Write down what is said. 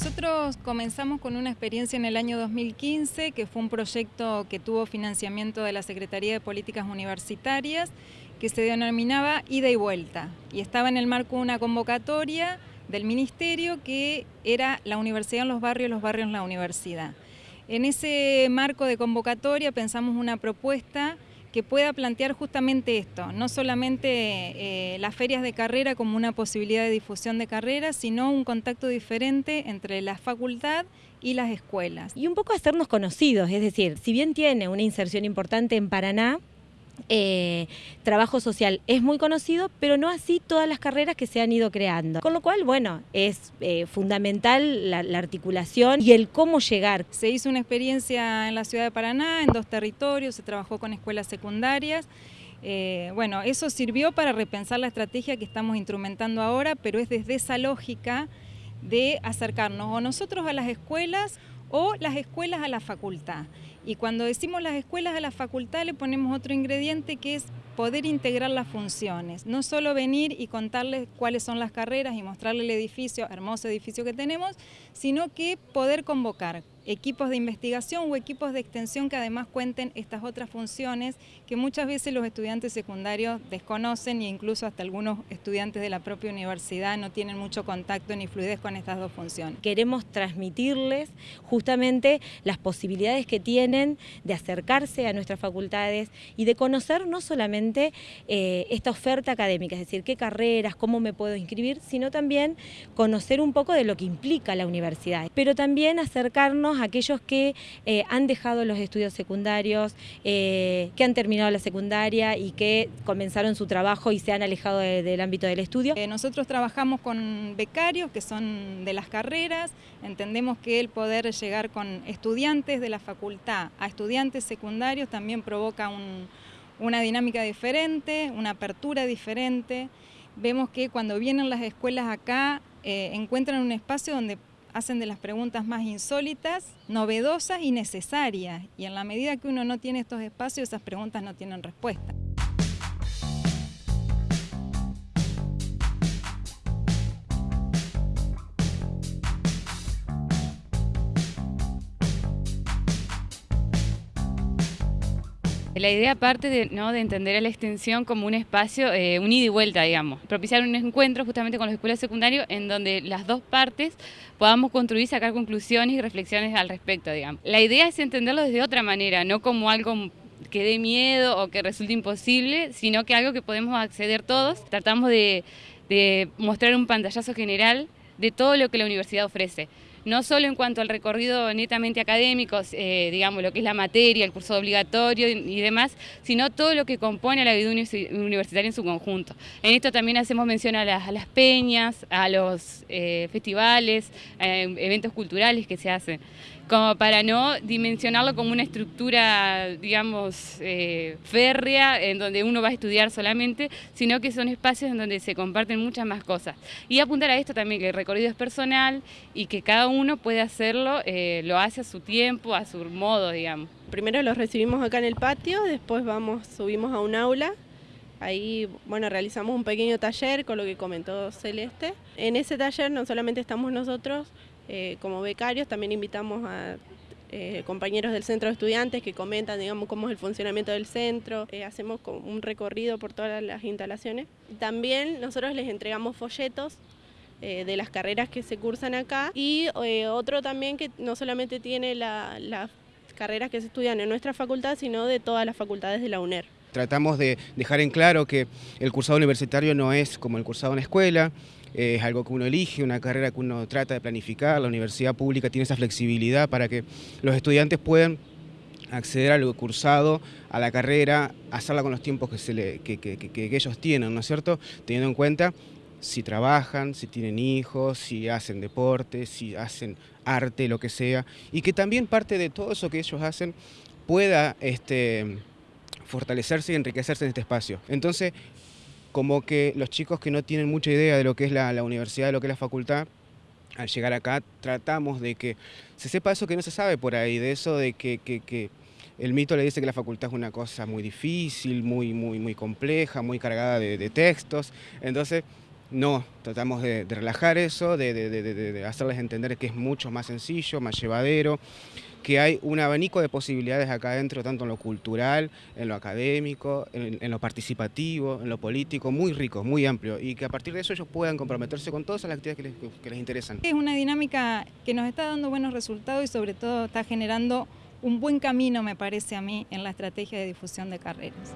Nosotros comenzamos con una experiencia en el año 2015, que fue un proyecto que tuvo financiamiento de la Secretaría de Políticas Universitarias, que se denominaba Ida y Vuelta, y estaba en el marco de una convocatoria del Ministerio que era la universidad en los barrios, los barrios en la universidad. En ese marco de convocatoria pensamos una propuesta que pueda plantear justamente esto, no solamente eh, las ferias de carrera como una posibilidad de difusión de carreras, sino un contacto diferente entre la facultad y las escuelas. Y un poco hacernos conocidos, es decir, si bien tiene una inserción importante en Paraná, eh, trabajo social es muy conocido, pero no así todas las carreras que se han ido creando. Con lo cual, bueno, es eh, fundamental la, articulación y el cómo llegar. Se hizo una experiencia en la ciudad de Paraná, en dos territorios, se trabajó con escuelas secundarias. Eh, bueno, eso sirvió para repensar la estrategia que estamos instrumentando ahora, pero es desde esa lógica de acercarnos o nosotros a las escuelas o las escuelas a la facultad. Y cuando decimos las escuelas a la facultad le ponemos otro ingrediente que es poder integrar las funciones, no solo venir y contarles cuáles son las carreras y mostrarle el edificio, hermoso edificio que tenemos, sino que poder convocar equipos de investigación o equipos de extensión que además cuenten estas otras funciones que muchas veces los estudiantes secundarios desconocen e incluso hasta algunos estudiantes de la propia universidad no tienen mucho contacto ni fluidez con estas dos funciones. Queremos transmitirles justamente las posibilidades que tienen de acercarse a nuestras facultades y de conocer no solamente eh, esta oferta académica, es decir, qué carreras, cómo me puedo inscribir, sino también conocer un poco de lo que implica la universidad, pero también acercarnos aquellos que eh, han dejado los estudios secundarios, eh, que han terminado la secundaria y que comenzaron su trabajo y se han alejado del ámbito del estudio. Eh, nosotros trabajamos con becarios que son de las carreras, entendemos que el poder llegar con estudiantes de la facultad a estudiantes secundarios también provoca una dinámica diferente, una apertura diferente. Vemos que cuando vienen las escuelas acá encuentran un espacio donde hacen de las preguntas más insólitas, novedosas y necesarias. Y en la medida que uno no tiene estos espacios, esas preguntas no tienen respuesta. La idea parte de, ¿no? de entender a la extensión como un espacio, eh, un ida y vuelta, digamos. Propiciar un encuentro justamente con las escuelas secundarias en donde las dos partes podamos construir, sacar conclusiones y reflexiones al respecto, digamos. La idea es entenderlo desde otra manera, no como algo que dé miedo o que resulte imposible, sino que algo que podemos acceder todos. Tratamos de, de mostrar un pantallazo general de todo lo que la universidad ofrece no solo en cuanto al recorrido netamente académico, eh, digamos, lo que es la materia, el curso obligatorio y, demás, sino todo lo que compone a la vida universitaria en su conjunto. En esto también hacemos mención a las, peñas, a los eh, festivales, eventos culturales que se hacen como para no dimensionarlo como una estructura, digamos, eh, férrea, en donde uno va a estudiar solamente, sino que son espacios en donde se comparten muchas más cosas. Y apuntar a esto también, que el recorrido es personal y que cada uno puede hacerlo, eh, lo hace a su tiempo, a su modo, digamos. Primero los recibimos acá en el patio, después vamos, subimos a un aula Ahí, bueno, realizamos un pequeño taller con lo que comentó Celeste. En ese taller no solamente estamos nosotros, eh, como becarios también invitamos a eh, compañeros del centro de estudiantes que comentan, digamos, cómo es el funcionamiento del centro. Eh, hacemos un recorrido por todas las instalaciones. También nosotros les entregamos folletos de las carreras que se cursan acá y otro también que no solamente tiene las carreras que se estudian en nuestra facultad, sino de todas las facultades de la UNER. Tratamos de dejar en claro que el cursado universitario no es como el cursado en escuela, es algo que uno elige, una carrera que uno trata de planificar, la universidad pública tiene esa flexibilidad para que los estudiantes puedan acceder a lo cursado, a la carrera, hacerla con los tiempos que, se le, que, ellos tienen, ¿no es cierto? Teniendo en cuenta si trabajan, si tienen hijos, si hacen deporte, si hacen arte, lo que sea, y que también parte de todo eso que ellos hacen pueda este, fortalecerse y enriquecerse en este espacio. Entonces, como que los chicos que no tienen mucha idea de lo que es la, universidad, de lo que es la facultad, al llegar acá tratamos de que se sepa eso que no se sabe por ahí, de eso de que, el mito le dice que la facultad es una cosa muy difícil, muy, muy, muy compleja, muy cargada de, textos. Entonces, No, tratamos de, relajar eso, de, hacerles entender que es mucho más sencillo, más llevadero, que hay un abanico de posibilidades acá adentro, tanto en lo cultural, en lo académico, en, lo participativo, en lo político, muy rico, muy amplio, y que a partir de eso ellos puedan comprometerse con todas las actividades que les, que les interesan. Es una dinámica que nos está dando buenos resultados y sobre todo está generando un buen camino, me parece a mí, en la estrategia de difusión de carreras.